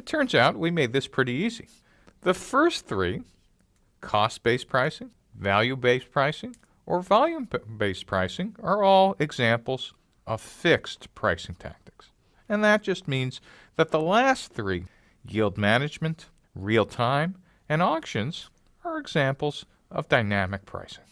It turns out we made this pretty easy. The first three cost based pricing, value based pricing, or volume based pricing are all examples of fixed pricing tactics. And that just means that the last three yield management, real time, and auctions are examples of dynamic pricing.